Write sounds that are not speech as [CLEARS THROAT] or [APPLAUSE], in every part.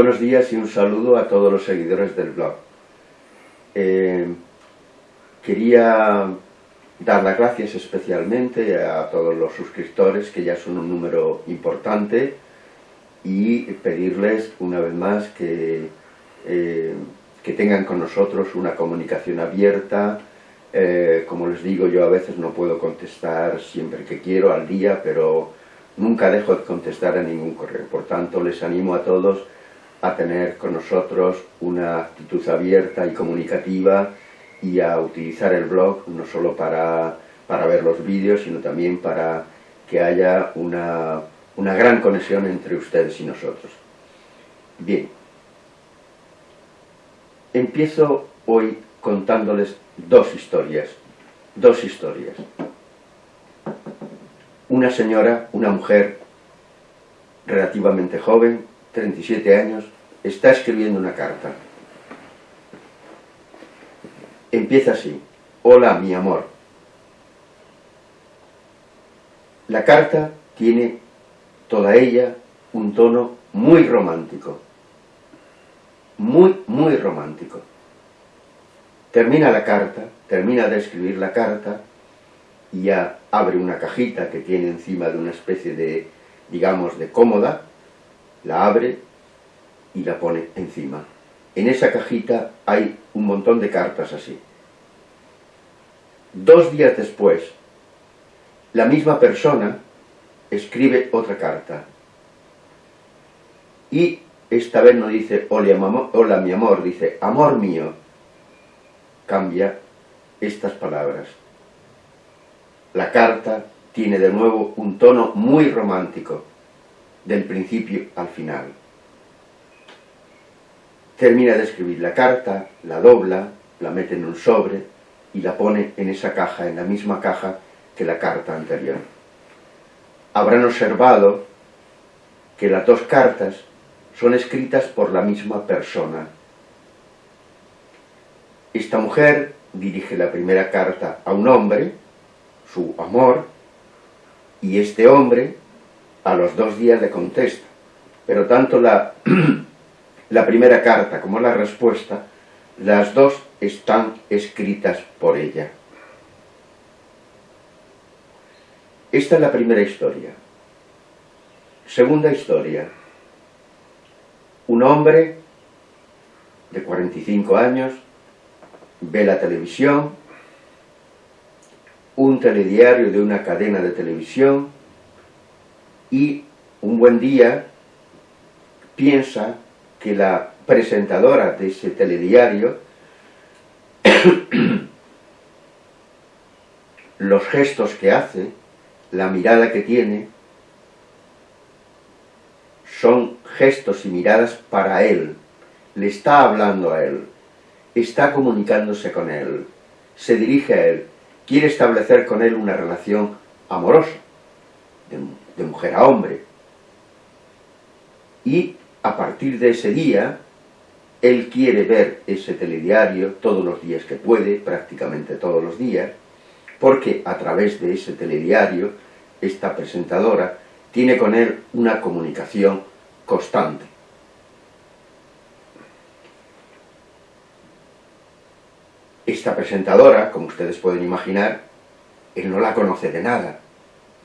Buenos días y un saludo a todos los seguidores del blog. Eh, quería dar las gracias especialmente a todos los suscriptores, que ya son un número importante, y pedirles una vez más que, eh, que tengan con nosotros una comunicación abierta. Eh, como les digo, yo a veces no puedo contestar siempre que quiero al día, pero nunca dejo de contestar a ningún correo. Por tanto, les animo a todos a tener con nosotros una actitud abierta y comunicativa y a utilizar el blog no solo para, para ver los vídeos, sino también para que haya una, una gran conexión entre ustedes y nosotros. Bien, empiezo hoy contándoles dos historias, dos historias. Una señora, una mujer relativamente joven, 37 años, está escribiendo una carta. Empieza así, hola mi amor. La carta tiene toda ella un tono muy romántico, muy, muy romántico. Termina la carta, termina de escribir la carta, y ya abre una cajita que tiene encima de una especie de, digamos, de cómoda, la abre y la pone encima. En esa cajita hay un montón de cartas así. Dos días después, la misma persona escribe otra carta. Y esta vez no dice hola, mi amor, dice amor mío. Cambia estas palabras. La carta tiene de nuevo un tono muy romántico, del principio al final. Termina de escribir la carta, la dobla, la mete en un sobre y la pone en esa caja, en la misma caja que la carta anterior. Habrán observado que las dos cartas son escritas por la misma persona. Esta mujer dirige la primera carta a un hombre, su amor, y este hombre a los dos días le contesta. Pero tanto la, [CLEARS THROAT] la primera carta como la respuesta, las dos están escritas por ella. Esta es la primera historia. Segunda historia. Un hombre de 45 años ve la televisión, un telediario de una cadena de televisión y un buen día piensa que la presentadora de ese telediario [COUGHS] los gestos que hace, la mirada que tiene, son gestos y miradas para él, le está hablando a él, está comunicándose con él, se dirige a él, quiere establecer con él una relación amorosa, de, mujer a hombre. Y a partir de ese día, él quiere ver ese telediario todos los días que puede, prácticamente todos los días, porque a través de ese telediario, esta presentadora tiene con él una comunicación constante. Esta presentadora, como ustedes pueden imaginar, él no la conoce de nada,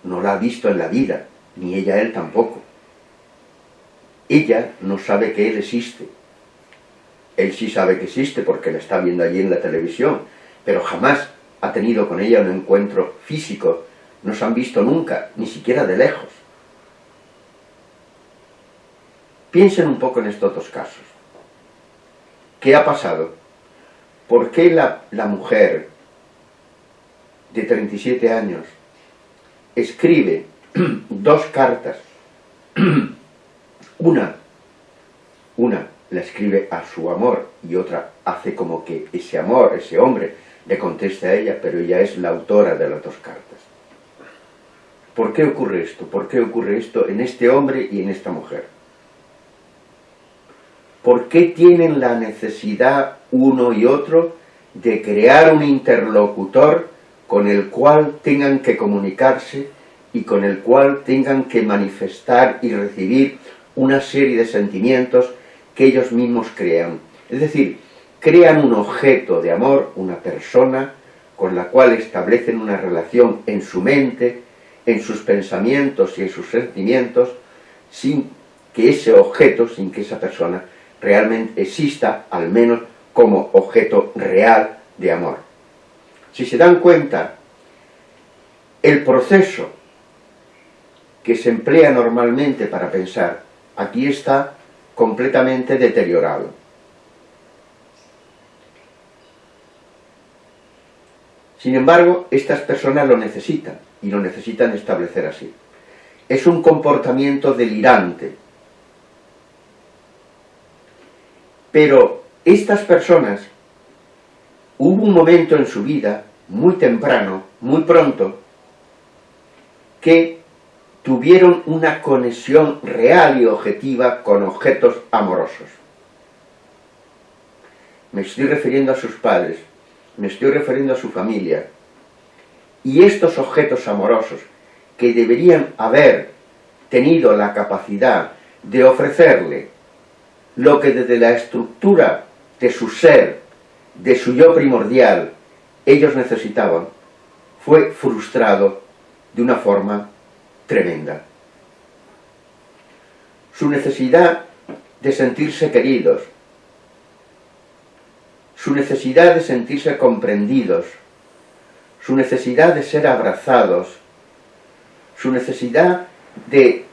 no la ha visto en la vida, ni ella él tampoco. Ella no sabe que él existe. Él sí sabe que existe porque la está viendo allí en la televisión, pero jamás ha tenido con ella un encuentro físico, no se han visto nunca, ni siquiera de lejos. Piensen un poco en estos dos casos. ¿Qué ha pasado? ¿Por qué la, la mujer de 37 años escribe [CLEARS THROAT] dos cartas [CLEARS THROAT] una, una la escribe a su amor y otra hace como que ese amor, ese hombre, le conteste a ella, pero ella es la autora de las dos cartas. ¿Por qué ocurre esto? ¿Por qué ocurre esto en este hombre y en esta mujer? ¿Por qué tienen la necesidad uno y otro de crear un interlocutor con el cual tengan que comunicarse y con el cual tengan que manifestar y recibir una serie de sentimientos que ellos mismos crean. Es decir, crean un objeto de amor, una persona, con la cual establecen una relación en su mente, en sus pensamientos y en sus sentimientos, sin que ese objeto, sin que esa persona realmente exista, al menos como objeto real de amor. Si se dan cuenta, el proceso que se emplea normalmente para pensar, aquí está completamente deteriorado. Sin embargo, estas personas lo necesitan, y lo necesitan establecer así. Es un comportamiento delirante. Pero estas personas, hubo un momento en su vida, muy temprano, muy pronto, que tuvieron una conexión real y objetiva con objetos amorosos. Me estoy refiriendo a sus padres, me estoy refiriendo a su familia. Y estos objetos amorosos, que deberían haber tenido la capacidad de ofrecerle lo que desde la estructura de su ser, de su yo primordial, ellos necesitaban, fue frustrado de una forma tremenda. Su necesidad de sentirse queridos, su necesidad de sentirse comprendidos, su necesidad de ser abrazados, su necesidad de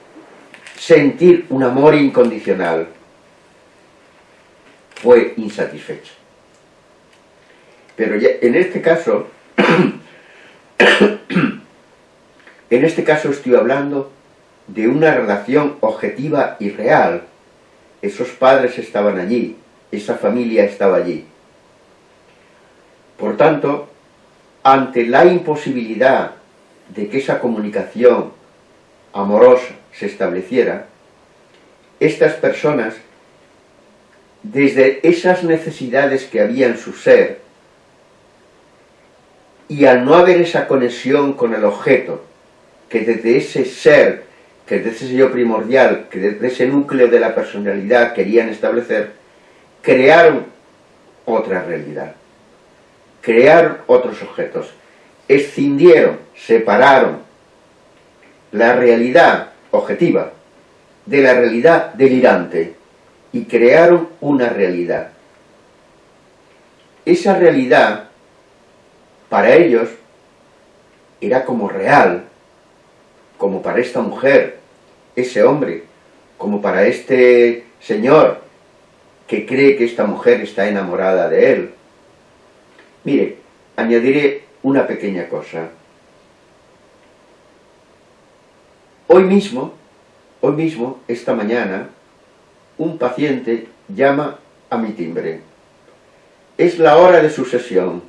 sentir un amor incondicional, fue insatisfecha. Pero en este caso, [CLEARS THROAT] en este caso estoy hablando de una relación objetiva y real. Esos padres estaban allí, esa familia estaba allí. Por tanto, ante la imposibilidad de que esa comunicación amorosa se estableciera, estas personas, desde esas necesidades que había en su ser, y al no haber esa conexión con el objeto, que desde ese ser, que desde ese yo primordial, que desde ese núcleo de la personalidad querían establecer, crearon otra realidad crearon otros objetos, escindieron, separaron la realidad objetiva de la realidad delirante y crearon una realidad. Esa realidad, para ellos, era como real, como para esta mujer, ese hombre, como para este señor que cree que esta mujer está enamorada de él, Mire, añadiré una pequeña cosa. Hoy mismo, hoy mismo, esta mañana, un paciente llama a mi timbre. Es la hora de su sesión.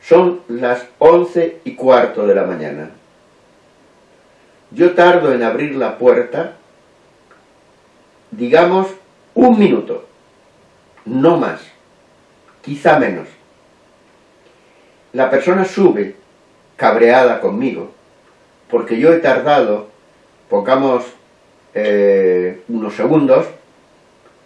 Son las once y cuarto de la mañana. Yo tardo en abrir la puerta, digamos, un minuto, no más quizá menos. La persona sube cabreada conmigo, porque yo he tardado, pongamos eh, unos segundos,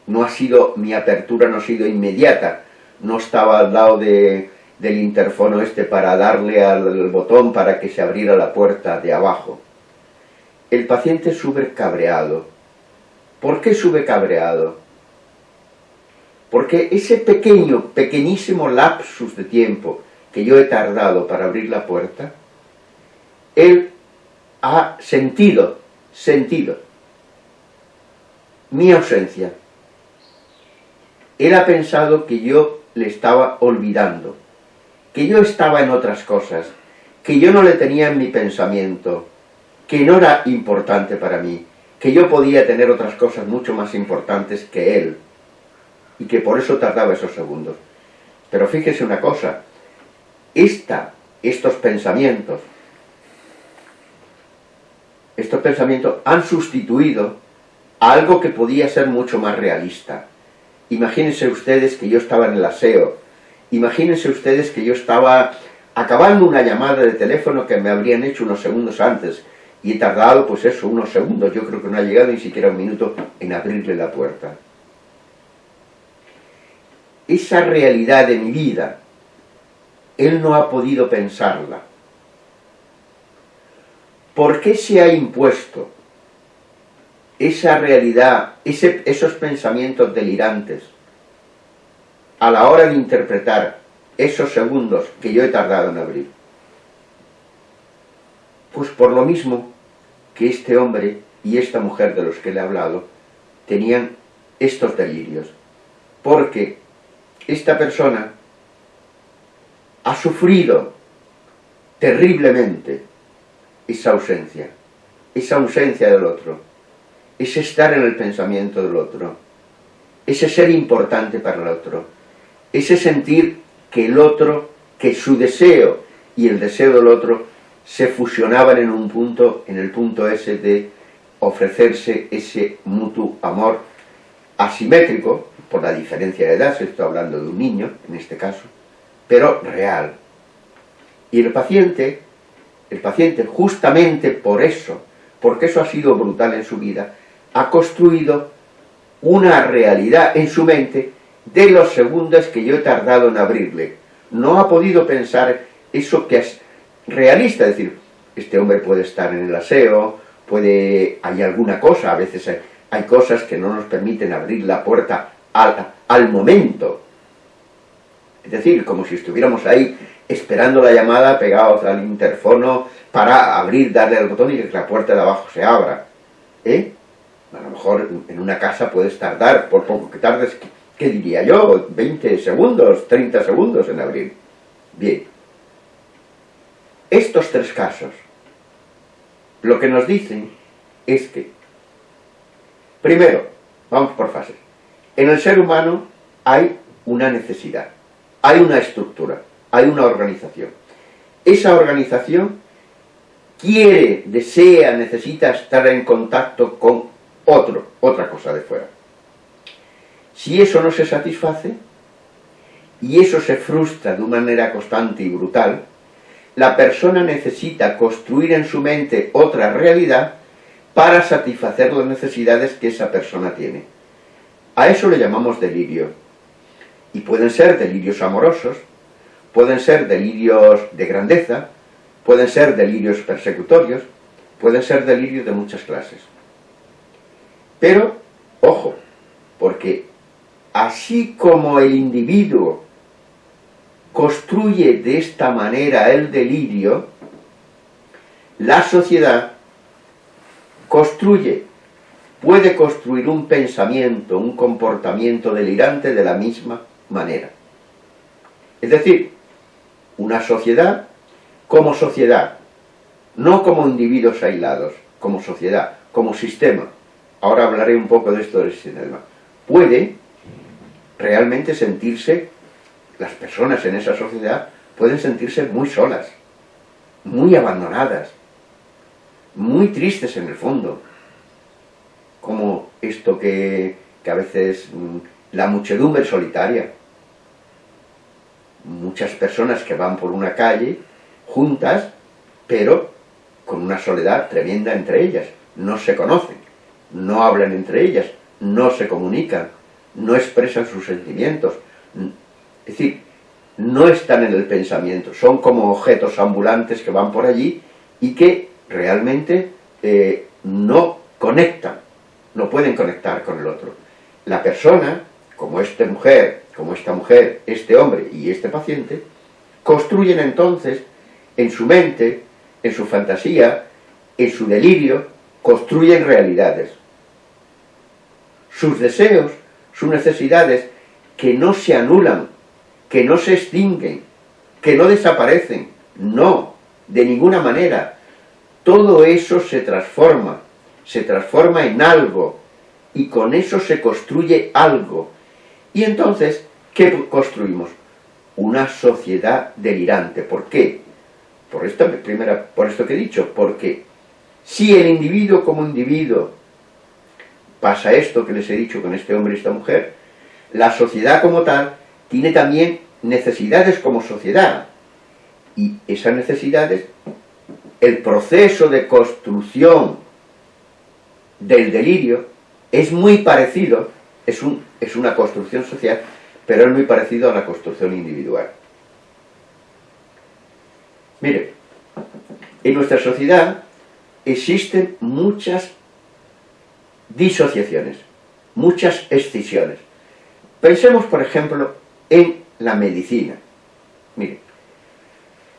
no ha sido, mi apertura no ha sido inmediata, no estaba al lado de, del interfono este para darle al botón para que se abriera la puerta de abajo. El paciente sube cabreado. ¿Por qué sube cabreado? Porque ese pequeño, pequeñísimo lapsus de tiempo que yo he tardado para abrir la puerta, él ha sentido, sentido, mi ausencia. Él ha pensado que yo le estaba olvidando, que yo estaba en otras cosas, que yo no le tenía en mi pensamiento, que no era importante para mí, que yo podía tener otras cosas mucho más importantes que él y que por eso tardaba esos segundos. Pero fíjese una cosa, esta, estos pensamientos, estos pensamientos han sustituido a algo que podía ser mucho más realista. Imagínense ustedes que yo estaba en el aseo, imagínense ustedes que yo estaba acabando una llamada de teléfono que me habrían hecho unos segundos antes, y he tardado, pues eso, unos segundos, yo creo que no ha llegado ni siquiera un minuto en abrirle la puerta. Esa realidad de mi vida, él no ha podido pensarla. ¿Por qué se ha impuesto esa realidad, esos pensamientos delirantes, a la hora de interpretar esos segundos que yo he tardado en abrir? Pues por lo mismo que este hombre y esta mujer de los que le he hablado tenían estos delirios. Porque esta persona ha sufrido terriblemente esa ausencia, esa ausencia del otro, ese estar en el pensamiento del otro, ese ser importante para el otro, ese sentir que el otro, que su deseo y el deseo del otro se fusionaban en un punto, en el punto ese de ofrecerse ese mutuo amor asimétrico, por la diferencia de edad, se está hablando de un niño, en este caso, pero real. Y el paciente, el paciente justamente por eso, porque eso ha sido brutal en su vida, ha construido una realidad en su mente de los segundos que yo he tardado en abrirle. No ha podido pensar eso que es realista, es decir, este hombre puede estar en el aseo, puede, hay alguna cosa, a veces hay, cosas que no nos permiten abrir la puerta al, al momento. Es decir, como si estuviéramos ahí esperando la llamada, pegados al interfono, para abrir, darle al botón y que la puerta de abajo se abra. ¿Eh? A lo mejor en una casa puedes tardar, por poco que tardes, ¿qué diría yo? 20 segundos, 30 segundos en abrir. Bien, estos tres casos lo que nos dicen es que, primero, vamos por fases, en el ser humano hay una necesidad, hay una estructura, hay una organización. Esa organización quiere, desea, necesita estar en contacto con otro, otra cosa de fuera. Si eso no se satisface, y eso se frustra de una manera constante y brutal, la persona necesita construir en su mente otra realidad para satisfacer las necesidades que esa persona tiene. A eso le llamamos delirio. Y pueden ser delirios amorosos, pueden ser delirios de grandeza, pueden ser delirios persecutorios, pueden ser delirios de muchas clases. Pero, ojo, porque así como el individuo construye de esta manera el delirio, la sociedad construye, puede construir un pensamiento, un comportamiento delirante de la misma manera. Es decir, una sociedad como sociedad, no como individuos aislados, como sociedad, como sistema. Ahora hablaré un poco de esto del sistema. Puede realmente sentirse las personas en esa sociedad pueden sentirse muy solas, muy abandonadas, muy tristes en el fondo, como esto que, que a veces mm, la muchedumbre solitaria. Muchas personas que van por una calle juntas, pero con una soledad tremenda entre ellas. No se conocen, no hablan entre ellas, no se comunican, no expresan sus sentimientos, es decir, no están en el pensamiento, son como objetos ambulantes que van por allí y que realmente eh, no conectan, no pueden conectar con el otro. La persona, como esta mujer, como esta mujer, este hombre y este paciente, construyen entonces en su mente, en su fantasía, en su delirio, construyen realidades. Sus deseos, sus necesidades, que no se anulan que no se extinguen, que no desaparecen, no, de ninguna manera. Todo eso se transforma, se transforma en algo, y con eso se construye algo. Y entonces, ¿qué construimos? Una sociedad delirante. ¿Por qué? Por esto, primera, por esto que he dicho, porque si el individuo como individuo pasa esto que les he dicho con este hombre y esta mujer, la sociedad como tal tiene también necesidades como sociedad. Y esas necesidades el proceso de construcción del delirio es muy parecido, es, un, es una construcción social, pero es muy parecido a la construcción individual. Mire, en nuestra sociedad existen muchas disociaciones, muchas escisiones. Pensemos, por ejemplo, en la medicina. Mire,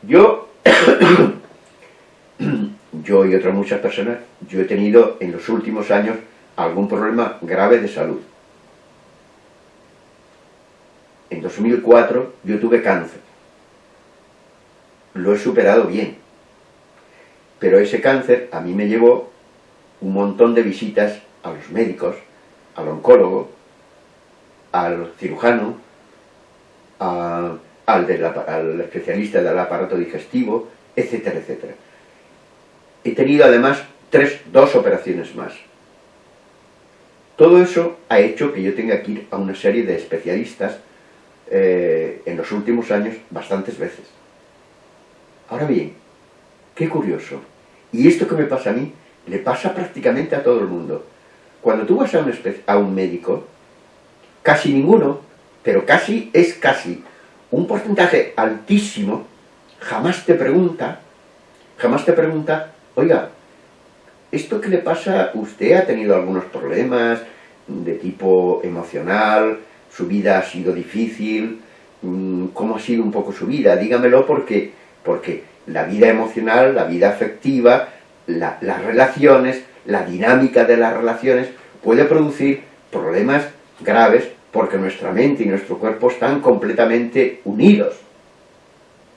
yo, [COUGHS] yo y otras muchas personas, yo he tenido en los últimos años algún problema grave de salud. En 2004 yo tuve cáncer. Lo he superado bien. Pero ese cáncer a mí me llevó un montón de visitas a los médicos, al oncólogo, al cirujano, al, al especialista del aparato digestivo, etcétera, etcétera. He tenido además tres, dos operaciones más. Todo eso ha hecho que yo tenga que ir a una serie de especialistas eh, en los últimos años bastantes veces. Ahora bien, qué curioso. Y esto que me pasa a mí, le pasa prácticamente a todo el mundo. Cuando tú vas a un, a un médico, casi ninguno, pero casi es casi un porcentaje altísimo, jamás te pregunta, jamás te pregunta, oiga, ¿esto qué le pasa? ¿Usted ha tenido algunos problemas de tipo emocional? ¿Su vida ha sido difícil? Mm, ¿Cómo ha sido un poco su vida? Dígamelo porque, porque la vida emocional, la vida afectiva, las relaciones, la dinámica de las relaciones puede producir problemas graves porque nuestra mente y nuestro cuerpo están completamente unidos.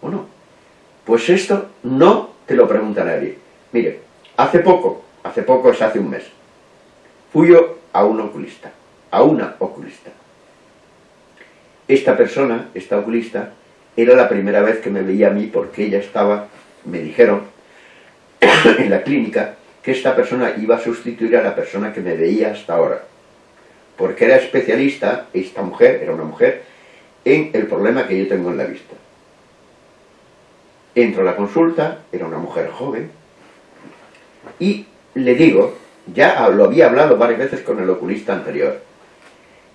¿O no? Pues esto no te lo pregunta nadie. Mire, hace poco, hace poco es hace un mes, fui yo a un oculista, a una oculista. Esta persona, esta oculista, era la primera vez que me veía a mí porque ella estaba, me dijeron, [COUGHS] en la clínica, que esta persona iba a sustituir a la persona que me veía hasta ahora. Porque era especialista, esta mujer, era una mujer, en el problema que yo tengo en la vista. Entro a la consulta, era una mujer joven, y le digo, ya lo había hablado varias veces con el oculista anterior,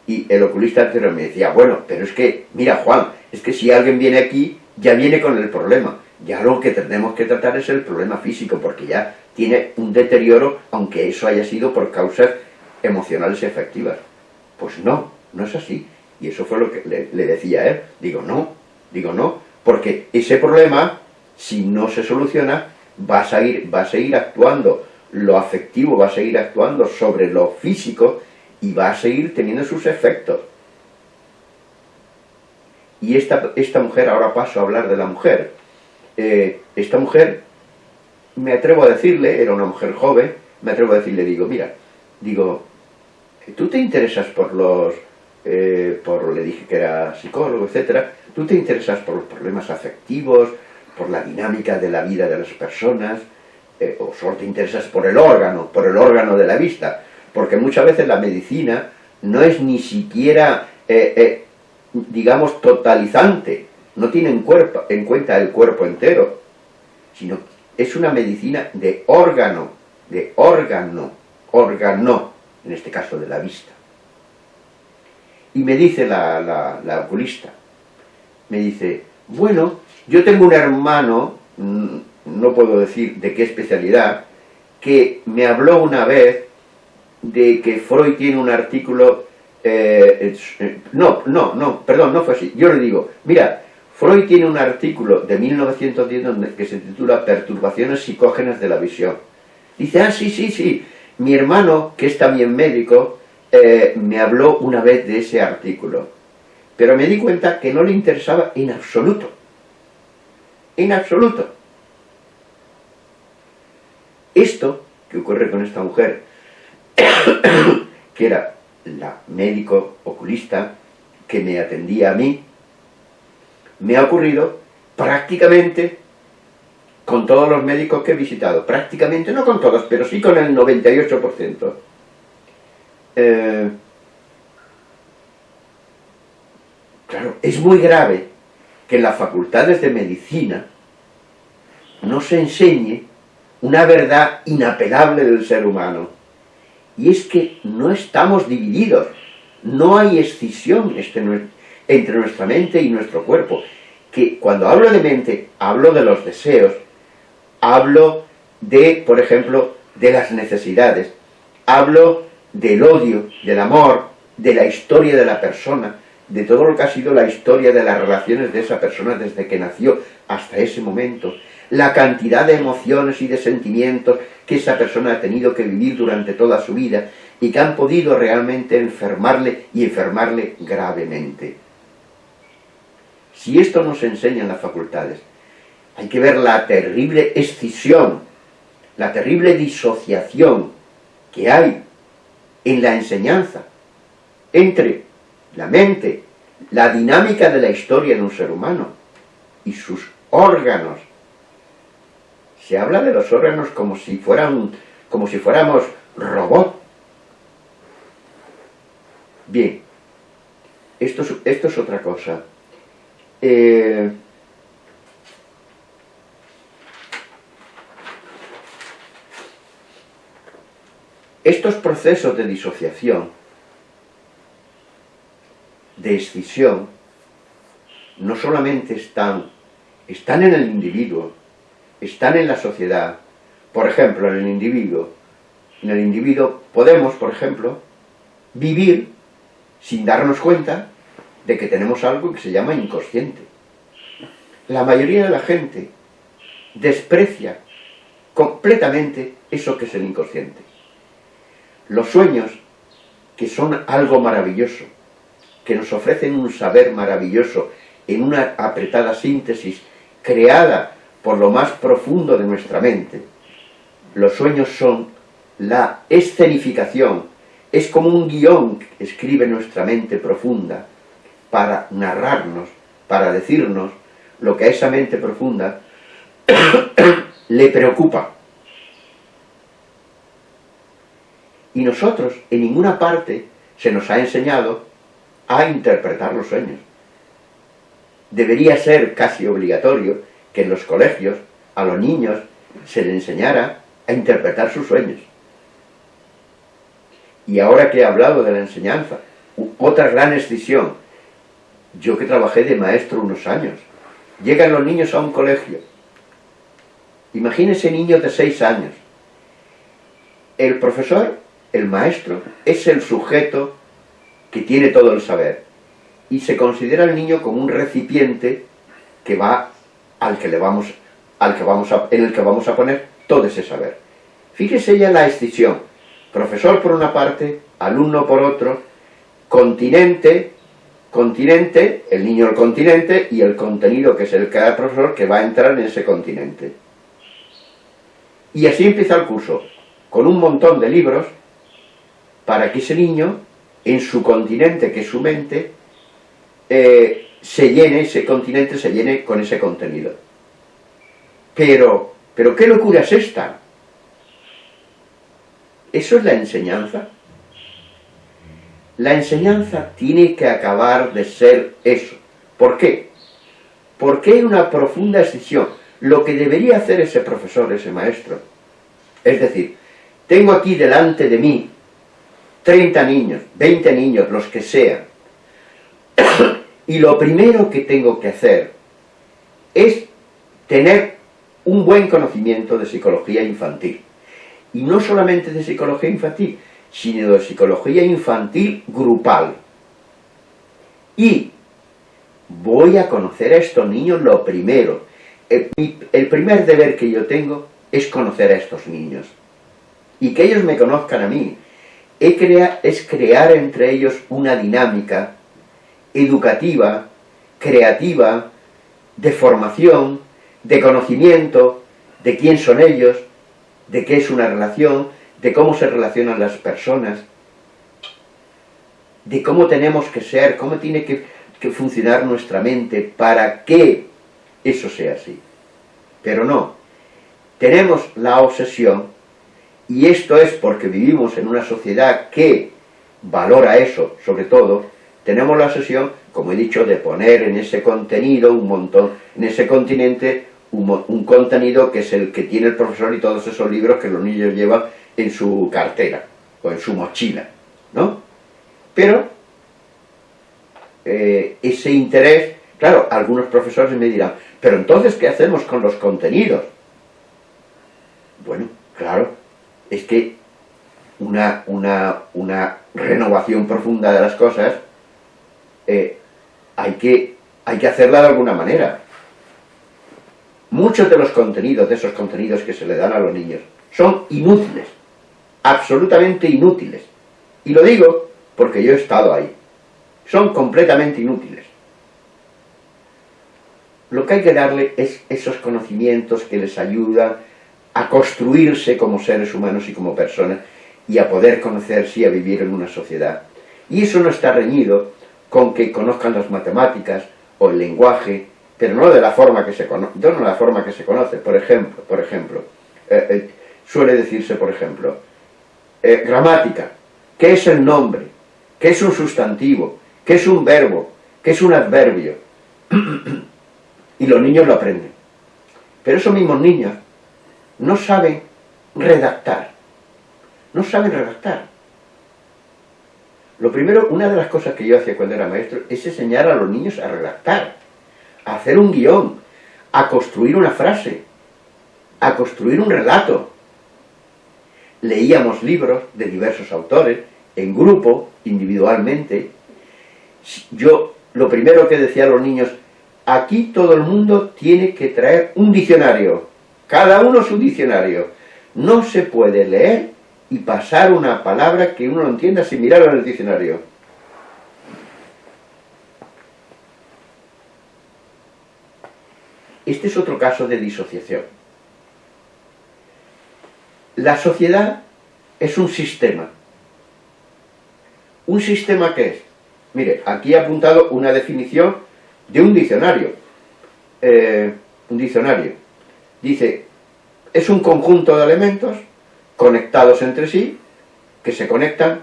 y el oculista anterior me decía, bueno, pero es que, mira Juan, es que si alguien viene aquí, ya viene con el problema. Ya lo que tenemos que tratar es el problema físico, porque ya tiene un deterioro, aunque eso haya sido por causas emocionales y efectivas. Pues no, no es así. Y eso fue lo que le, decía a él. Digo, no, digo no, porque ese problema, si no se soluciona, va a seguir, actuando, lo afectivo va a seguir actuando sobre lo físico y va a seguir teniendo sus efectos. Y esta, esta mujer, ahora paso a hablar de la mujer, eh, esta mujer, me atrevo a decirle, era una mujer joven, me atrevo a decirle, digo, mira, digo, tú te interesas por los, eh, por, le dije que era psicólogo, etcétera, tú te interesas por los problemas afectivos, por la dinámica de la vida de las personas, eh, o solo te interesas por el órgano, por el órgano de la vista, porque muchas veces la medicina no es ni siquiera, digamos, totalizante, no tiene en, cuerpo, en cuenta el cuerpo entero, sino es una medicina de órgano, de órgano, órgano, en este caso de la vista. Y me dice la, la, oculista, me dice, bueno, yo tengo un hermano, mm, no puedo decir de qué especialidad, que me habló una vez de que Freud tiene un artículo, eh, eh, no, no, no, perdón, no fue así, yo le digo, mira, Freud tiene un artículo de 1910 que se titula Perturbaciones psicógenas de la visión. Dice, ah, sí, sí, sí, mi hermano, que es también médico, eh, me habló una vez de ese artículo. Pero me di cuenta que no le interesaba en absoluto. En absoluto. Esto que ocurre con esta mujer, [COUGHS] que era la médico oculista que me atendía a mí, me ha ocurrido prácticamente con todos los médicos que he visitado. Prácticamente, no con todos, pero sí con el 98%. Eh, claro, es muy grave que en las facultades de medicina no se enseñe una verdad inapelable del ser humano. Y es que no estamos divididos, no hay escisión este entre nuestra mente y nuestro cuerpo. Que cuando hablo de mente, hablo de los deseos, hablo de, por ejemplo, de las necesidades, hablo del odio, del amor, de la historia de la persona, de todo lo que ha sido la historia de las relaciones de esa persona desde que nació hasta ese momento, la cantidad de emociones y de sentimientos que esa persona ha tenido que vivir durante toda su vida y que han podido realmente enfermarle y enfermarle gravemente. Si esto nos enseña en las facultades, hay que ver la terrible escisión, la terrible disociación que hay en la enseñanza entre la mente, la dinámica de la historia de un ser humano y sus órganos. Se habla de los órganos como si fueran, como si fuéramos robots. Bien, esto es, esto es otra cosa. Eh, estos procesos de disociación de escisión no solamente están, están en el individuo, están en la sociedad. Por ejemplo, en el individuo, en el individuo podemos, por ejemplo, vivir sin darnos cuenta de que tenemos algo que se llama inconsciente. La mayoría de la gente desprecia completamente eso que es el inconsciente. Los sueños, que son algo maravilloso, que nos ofrecen un saber maravilloso en una apretada síntesis creada por lo más profundo de nuestra mente. Los sueños son la escenificación, es como un guion que escribe nuestra mente profunda para narrarnos, para decirnos lo que a esa mente profunda [COUGHS] le preocupa. Y nosotros, en ninguna parte, se nos ha enseñado a interpretar los sueños. Debería ser casi obligatorio que en los colegios a los niños se les enseñara a interpretar sus sueños. Y ahora que he hablado de la enseñanza, otra gran excisión. Yo que trabajé de maestro unos años, llegan los niños a un colegio. Imagínese niños de seis años. El profesor, el maestro, es el sujeto que tiene todo el saber. Y se considera el niño como un recipiente que va al que le vamos, al que vamos a, en el que vamos a poner todo ese saber. Fíjese ya la escisión. Profesor por una parte, alumno por otro, continente, continente, el niño el continente y el contenido que es el cada profesor que va a entrar en ese continente. Y así empieza el curso, con un montón de libros para que ese niño en su continente, que es su mente, eh, se llene, ese continente se llene con ese contenido. Pero, pero ¿qué locura es esta? ¿Eso es la enseñanza? La enseñanza tiene que acabar de ser eso. ¿Por qué? Porque hay una profunda decisión. Lo que debería hacer ese profesor, ese maestro, es decir, tengo aquí delante de mí 30 niños, 20 niños, los que sean. [COUGHS] y lo primero que tengo que hacer es tener un buen conocimiento de psicología infantil. Y no solamente de psicología infantil, sino de psicología infantil grupal. Y voy a conocer a estos niños lo primero. El, el primer deber que yo tengo es conocer a estos niños. Y que ellos me conozcan a mí, es crear entre ellos una dinámica educativa, creativa, de formación, de conocimiento, de quién son ellos, de qué es una relación, de cómo se relacionan las personas, de cómo tenemos que ser, cómo tiene que, funcionar nuestra mente para que eso sea así. Pero no, tenemos la obsesión y esto es porque vivimos en una sociedad que valora eso, sobre todo, tenemos la obsesión, como he dicho, de poner en ese contenido un montón, en ese continente, un, contenido que es el que tiene el profesor y todos esos libros que los niños llevan en su cartera o en su mochila, ¿no? Pero eh, ese interés, claro, algunos profesores me dirán, pero entonces, ¿qué hacemos con los contenidos? Bueno, claro, es que una, una, una renovación profunda de las cosas eh, hay, que, hay que hacerla de alguna manera. Muchos de los contenidos, de esos contenidos que se le dan a los niños, son inútiles, absolutamente inútiles. Y lo digo porque yo he estado ahí. Son completamente inútiles. Lo que hay que darle es esos conocimientos que les ayudan a construirse como seres humanos y como personas y a poder conocerse y a vivir en una sociedad. Y eso no está reñido con que conozcan las matemáticas o el lenguaje pero no de la forma que se conoce, no la forma que se conoce. Por ejemplo, por ejemplo eh, eh, suele decirse, por ejemplo, eh, gramática, ¿qué es el nombre? ¿Qué es un sustantivo? ¿Qué es un verbo? ¿Qué es un adverbio? [CLEARS THROAT] y los niños lo aprenden. Pero esos mismos niños no saben redactar. No saben redactar. Lo primero, una de las cosas que yo hacía cuando era maestro es enseñar a los niños a redactar a hacer un guion, a construir una frase, a construir un relato. Leíamos libros de diversos autores, en grupo, individualmente. Yo, lo primero que decía a los niños, aquí todo el mundo tiene que traer un diccionario, cada uno su diccionario. No se puede leer y pasar una palabra que uno no entienda sin mirarlo en el diccionario. Este es otro caso de disociación. La sociedad es un sistema. ¿Un sistema qué es? Mire, aquí he apuntado una definición de un diccionario. Eh, un diccionario. Dice, es un conjunto de elementos conectados entre sí, que se conectan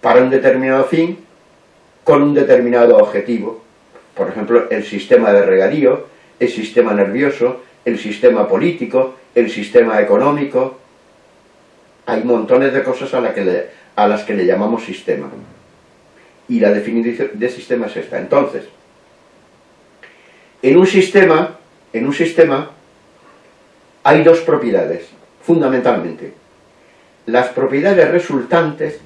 para un determinado fin, con un determinado objetivo. Por ejemplo, el sistema de regadío, el sistema nervioso, el sistema político, el sistema económico. Hay montones de cosas a, que a las que le llamamos sistema. Y la definición de sistema es esta. Entonces, en un sistema, en un sistema hay dos propiedades, fundamentalmente. Las propiedades resultantes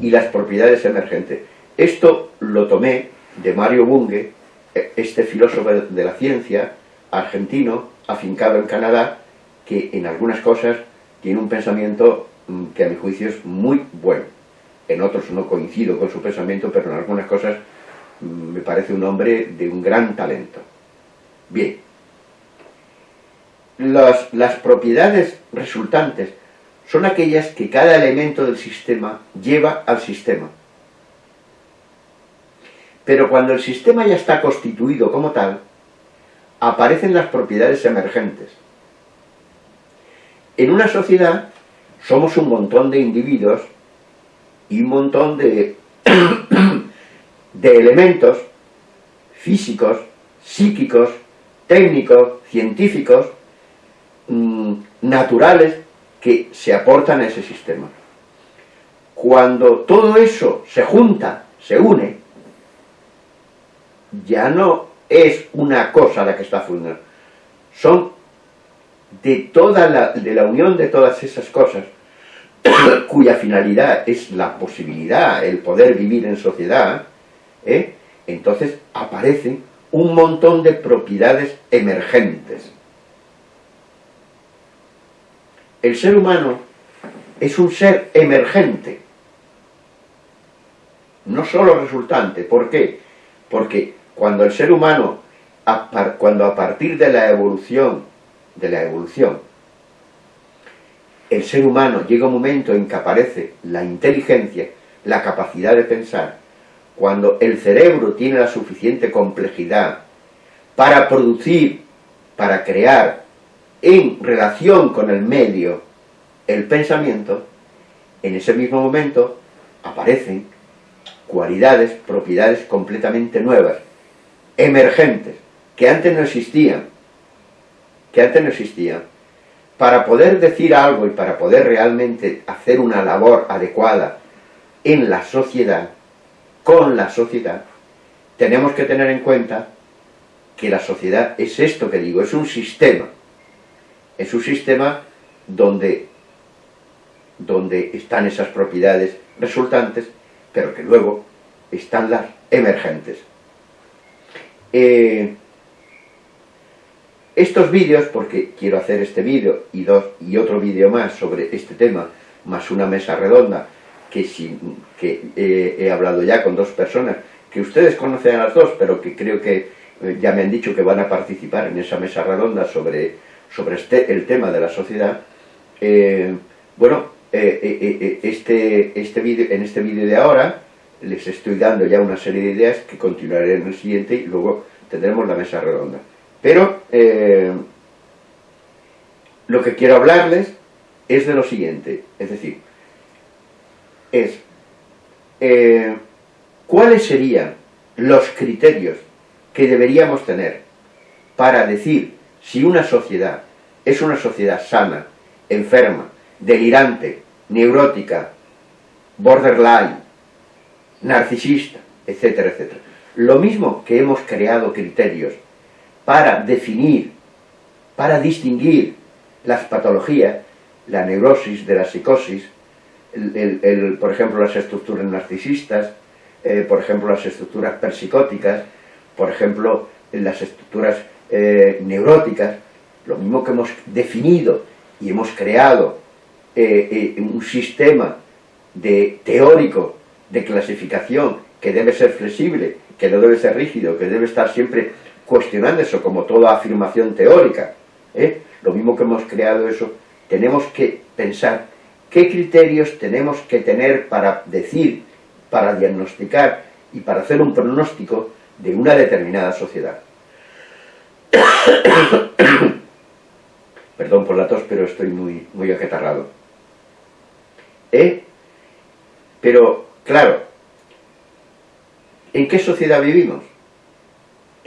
y las propiedades emergentes. Esto lo tomé de Mario Bunge, este filósofo de la ciencia, argentino, afincado en Canadá, que en algunas cosas tiene un pensamiento mm, que a mi juicio es muy bueno. En otros no coincido con su pensamiento, pero en algunas cosas mm, me parece un hombre de un gran talento. Bien, las, las propiedades resultantes son aquellas que cada elemento del sistema lleva al sistema. Pero cuando el sistema ya está constituido como tal, aparecen las propiedades emergentes. En una sociedad somos un montón de individuos y un montón de, [COUGHS] de elementos físicos, psíquicos, técnicos, científicos, mm, naturales, que se aportan a ese sistema. Cuando todo eso se junta, se une, ya no es una cosa la que está funcionando. Son de toda la, de la unión de todas esas cosas, [COUGHS] cuya finalidad es la posibilidad, el poder vivir en sociedad, ¿eh? entonces aparecen un montón de propiedades emergentes. El ser humano es un ser emergente, no solo resultante. ¿Por qué? Porque cuando el ser humano, cuando a partir de la evolución, de la evolución, el ser humano llega un momento en que aparece la inteligencia, la capacidad de pensar, cuando el cerebro tiene la suficiente complejidad para producir, para crear, en relación con el medio, el pensamiento, en ese mismo momento aparecen cualidades, propiedades completamente nuevas, emergentes, que antes no existían. que antes no existían. Para poder decir algo y para poder realmente hacer una labor adecuada en la sociedad, con la sociedad, tenemos que tener en cuenta que la sociedad es esto que digo, es un sistema. Es un sistema donde, donde están esas propiedades resultantes, pero que luego están las emergentes. Eh, estos vídeos, porque quiero hacer este vídeo y, y otro vídeo más sobre este tema, más una mesa redonda, que, que eh, he hablado ya con dos personas, que ustedes conocen a las dos, pero que creo que eh, ya me han dicho que van a participar en esa mesa redonda sobre, sobre este, el tema de la sociedad. Eh, bueno, este, este video, en este vídeo de ahora les estoy dando ya una serie de ideas que continuaré en el siguiente y luego tendremos la mesa redonda. Pero eh, lo que quiero hablarles es de lo siguiente, es decir, es eh, cuáles serían los criterios que deberíamos tener para decir si una sociedad es una sociedad sana, enferma, delirante, neurótica, borderline, narcisista, etcétera, etcétera. Lo mismo que hemos creado criterios para definir, para distinguir las patologías, la neurosis de la psicosis, el, por ejemplo las estructuras narcisistas, eh, por ejemplo las estructuras persicóticas, por ejemplo las estructuras eh, neuróticas, lo mismo que hemos definido y hemos creado eh, un sistema de, teórico de clasificación que debe ser flexible, que no debe ser rígido, que debe estar siempre cuestionando eso como toda afirmación teórica. ¿eh? Lo mismo que hemos creado eso, tenemos que pensar qué criterios tenemos que tener para decir, para diagnosticar y para hacer un pronóstico de una determinada sociedad. Perdón por la tos, pero estoy muy, muy. ¿Eh? Pero, claro, ¿en qué sociedad vivimos?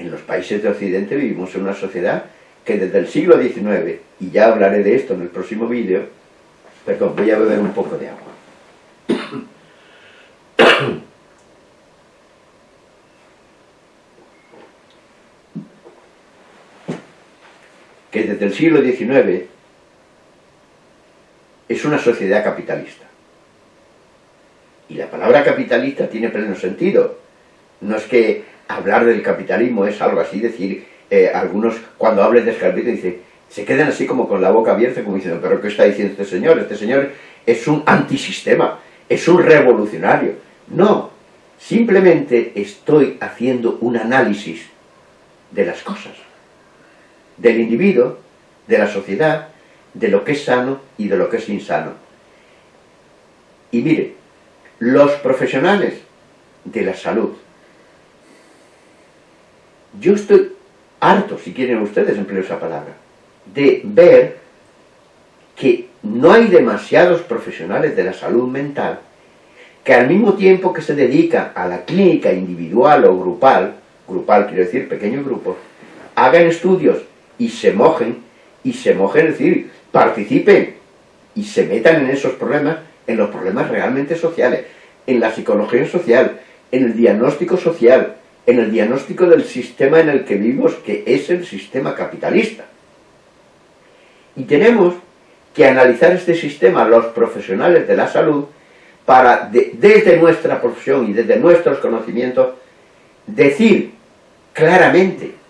en los países de Occidente vivimos en una sociedad que desde el siglo XIX, y ya hablaré de esto en el próximo vídeo, perdón, voy a beber un poco de agua. que desde el siglo XIX es una sociedad capitalista. Y la palabra capitalista tiene pleno sentido. No es que hablar del capitalismo es algo así, decir, eh, algunos cuando hables de capitalismo dicen, se quedan así como con la boca abierta, como diciendo, pero ¿qué está diciendo este señor? Este señor es un antisistema, es un revolucionario. No, simplemente estoy haciendo un análisis de las cosas, del individuo, de la sociedad, de lo que es sano y de lo que es insano. Y mire, los profesionales de la salud, yo estoy harto, si quieren ustedes empleo esa palabra, de ver que no hay demasiados profesionales de la salud mental que al mismo tiempo que se dedican a la clínica individual o grupal, grupal quiero decir pequeño grupo, hagan estudios y se mojen, y se mojen, es decir, participen y se metan en esos problemas, en los problemas realmente sociales, en la psicología social, en el diagnóstico social, en el diagnóstico del sistema en el que vivimos, que es el sistema capitalista. Y tenemos que analizar este sistema, los profesionales de la salud, para, desde nuestra profesión y desde nuestros conocimientos, decir claramente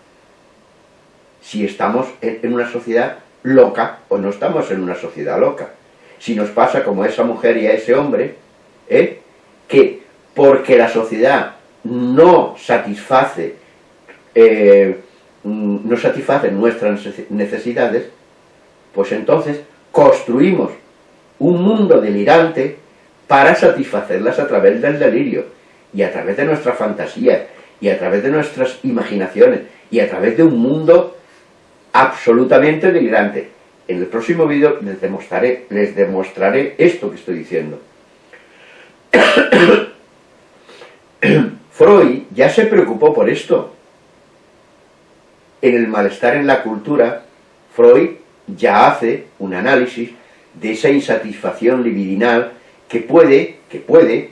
si estamos en una sociedad loca o no estamos en una sociedad loca. Si nos pasa como a esa mujer y a ese hombre, ¿eh? que porque la sociedad no satisface, eh, no satisface nuestras necesidades, pues entonces construimos un mundo delirante para satisfacerlas a través del delirio, y a través de nuestra fantasía, y a través de nuestras imaginaciones, y a través de un mundo absolutamente delirante. En el próximo vídeo les demostraré, les demostraré esto que estoy diciendo. [COUGHS] Freud ya se preocupó por esto. En el malestar en la cultura, Freud ya hace un análisis de esa insatisfacción libidinal que puede, que puede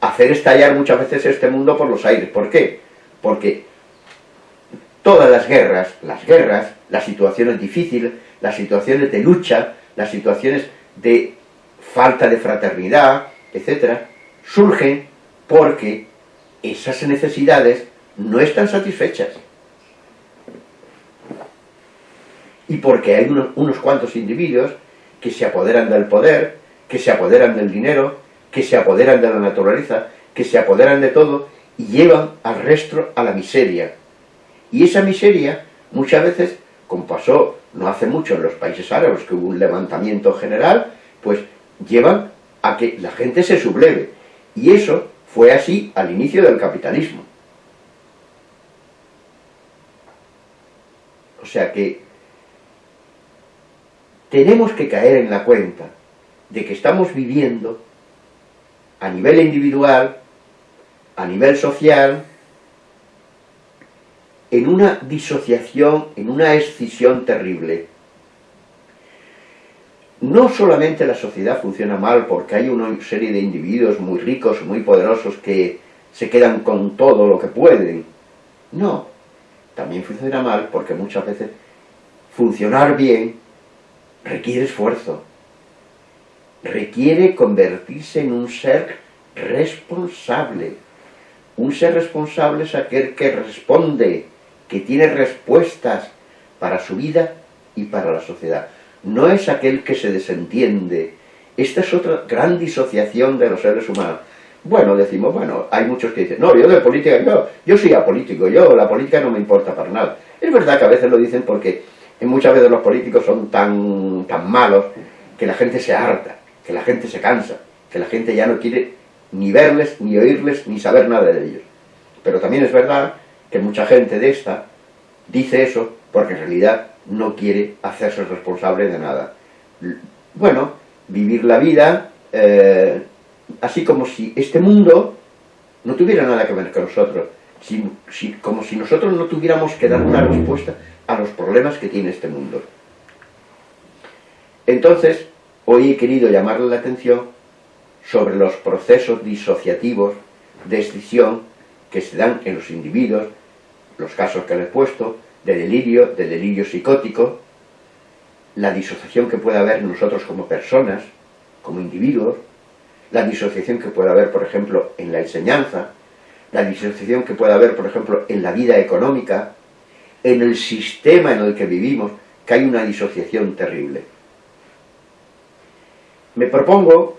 hacer estallar muchas veces este mundo por los aires. ¿Por qué? Porque todas las guerras, las guerras, las situaciones difíciles, las situaciones de lucha, las situaciones de falta de fraternidad, etc., surgen porque esas necesidades no están satisfechas. Y porque hay unos, unos cuantos individuos que se apoderan del poder, que se apoderan del dinero, que se apoderan de la naturaleza, que se apoderan de todo y llevan al resto a la miseria. Y esa miseria, muchas veces, como pasó no hace mucho en los países árabes, que hubo un levantamiento general, pues llevan a que la gente se subleve. Y eso fue así al inicio del capitalismo. O sea que tenemos que caer en la cuenta de que estamos viviendo a nivel individual, a nivel social, en una disociación, en una escisión terrible. No solamente la sociedad funciona mal porque hay una serie de individuos muy ricos, muy poderosos que se quedan con todo lo que pueden. No, también funciona mal porque muchas veces funcionar bien requiere esfuerzo, requiere convertirse en un ser responsable. Un ser responsable es aquel que responde, que tiene respuestas para su vida y para la sociedad. No es aquel que se desentiende. Esta es otra gran disociación de los seres humanos. Bueno, decimos, bueno, hay muchos que dicen, no, yo de política, yo, yo soy apolítico, yo, la política no me importa para nada. Es verdad que a veces lo dicen porque muchas veces los políticos son tan, tan malos que la gente se harta que la gente se cansa, que la gente ya no quiere ni verles, ni oírles, ni saber nada de ellos. Pero también es verdad que mucha gente de esta dice eso porque en realidad no quiere hacerse responsable de nada. Bueno, vivir la vida eh, así como si este mundo no tuviera nada que ver con nosotros, como si nosotros no tuviéramos que dar una respuesta a los problemas que tiene este mundo. Entonces, Hoy he querido llamarle la atención sobre los procesos disociativos de escisión que se dan en los individuos, los casos que le he puesto, de delirio, de delirio psicótico, la disociación que puede haber nosotros como personas, como individuos, la disociación que puede haber, por ejemplo, en la enseñanza, la disociación que puede haber, por ejemplo, en la vida económica, en el sistema en el que vivimos, que hay una disociación terrible me propongo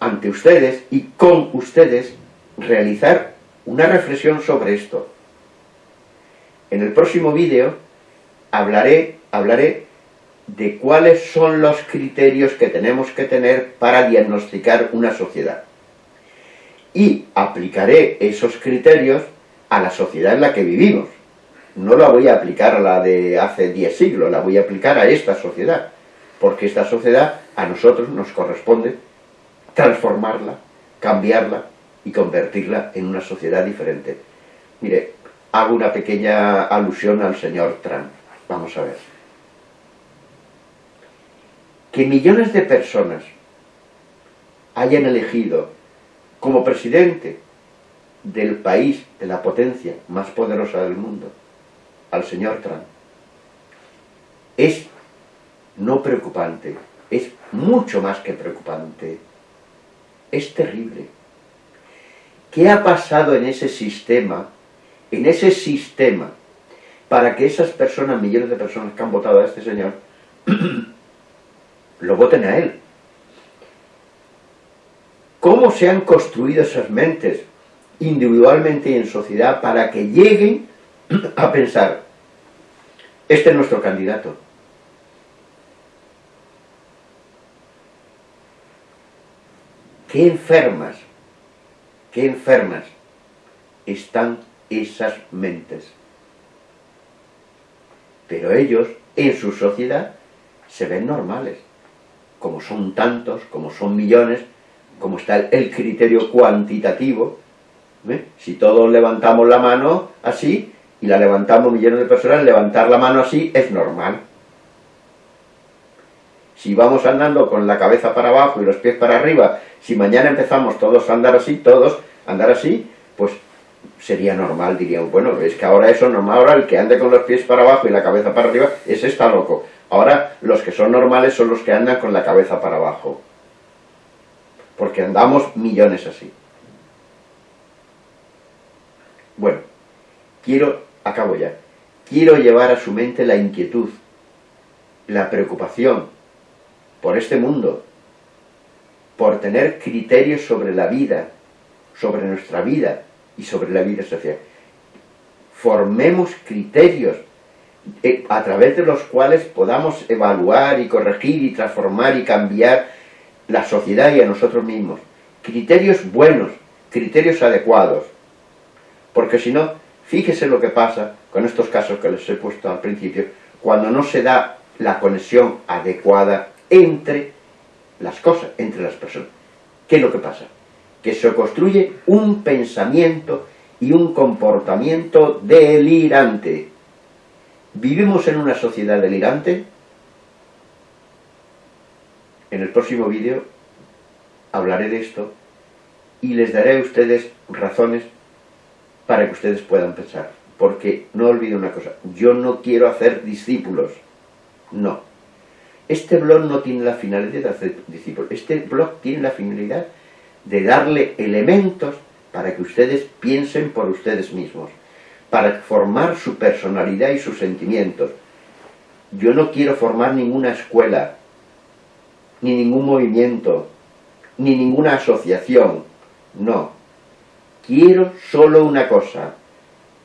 ante ustedes y con ustedes realizar una reflexión sobre esto. En el próximo vídeo hablaré, hablaré de cuáles son los criterios que tenemos que tener para diagnosticar una sociedad. Y aplicaré esos criterios a la sociedad en la que vivimos. No la voy a aplicar a la de hace 10 siglos, la voy a aplicar a esta sociedad porque esta sociedad a nosotros nos corresponde transformarla, cambiarla y convertirla en una sociedad diferente. Mire, hago una pequeña alusión al señor Trump. Vamos a ver. Que millones de personas hayan elegido como presidente del país, de la potencia más poderosa del mundo, al señor Trump, es no preocupante, es mucho más que preocupante. Es terrible. ¿Qué ha pasado en ese sistema, en ese sistema, para que esas personas, millones de personas que han votado a este señor, [CLEARS THROAT] lo voten a él? ¿Cómo se han construido esas mentes individualmente y en sociedad para que lleguen [CLEARS THROAT] a pensar, este es nuestro candidato, qué enfermas, qué enfermas están esas mentes. Pero ellos, en su sociedad, se ven normales. Como son tantos, como son millones, como está el criterio cuantitativo, si todos levantamos la mano así, y la levantamos millones de personas, levantar la mano así es normal. Si vamos andando con la cabeza para abajo y los pies para arriba, si mañana empezamos todos a andar así, todos a andar así, pues sería normal, diríamos, bueno, es que ahora eso es normal, ahora el que ande con los pies para abajo y la cabeza para arriba, ese está loco. Ahora los que son normales son los que andan con la cabeza para abajo. Porque andamos millones así. Bueno, quiero, acabo ya, quiero llevar a su mente la inquietud, la preocupación por este mundo, por tener criterios sobre la vida, sobre nuestra vida y sobre la vida social. Formemos criterios eh, a través de los cuales podamos evaluar y corregir y transformar y cambiar la sociedad y a nosotros mismos. Criterios buenos, criterios adecuados. Porque si no, fíjese lo que pasa con estos casos que les he puesto al principio, cuando no se da la conexión adecuada entre las cosas, entre las personas. ¿Qué es lo que pasa? Que se construye un pensamiento y un comportamiento delirante. ¿Vivimos en una sociedad delirante? En el próximo vídeo hablaré de esto y les daré a ustedes razones para que ustedes puedan pensar. Porque no olviden una cosa, yo no quiero hacer discípulos, no. Este blog no tiene la finalidad de hacer discípulos, este blog tiene la finalidad de darle elementos para que ustedes piensen por ustedes mismos, para formar su personalidad y sus sentimientos. Yo no quiero formar ninguna escuela, ni ningún movimiento, ni ninguna asociación, no. Quiero solo una cosa,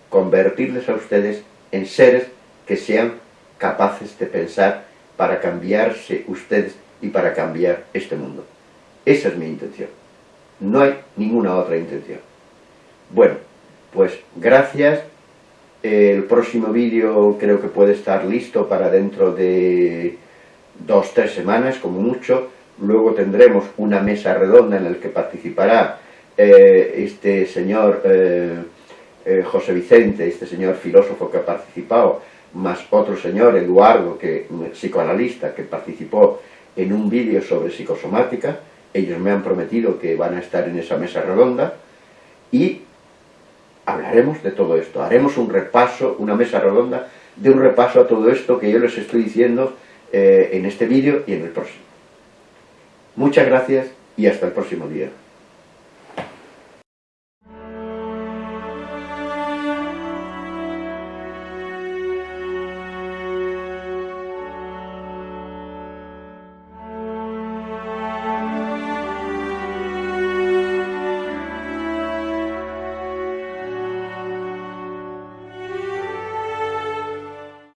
convertirles a ustedes en seres que sean capaces de pensar para cambiarse ustedes y para cambiar este mundo. Esa es mi intención. No hay ninguna otra intención. Bueno, pues gracias. El próximo vídeo creo que puede estar listo para dentro de dos, tres semanas, como mucho. Luego tendremos una mesa redonda en la que participará eh, este señor eh, eh, José Vicente, este señor filósofo que ha participado, más otro señor, Eduardo, que psicoanalista, que participó en un vídeo sobre psicosomática, ellos me han prometido que van a estar en esa mesa redonda, y hablaremos de todo esto, haremos un repaso, una mesa redonda, de un repaso a todo esto que yo les estoy diciendo en este vídeo y en el próximo. Muchas gracias y hasta el próximo día.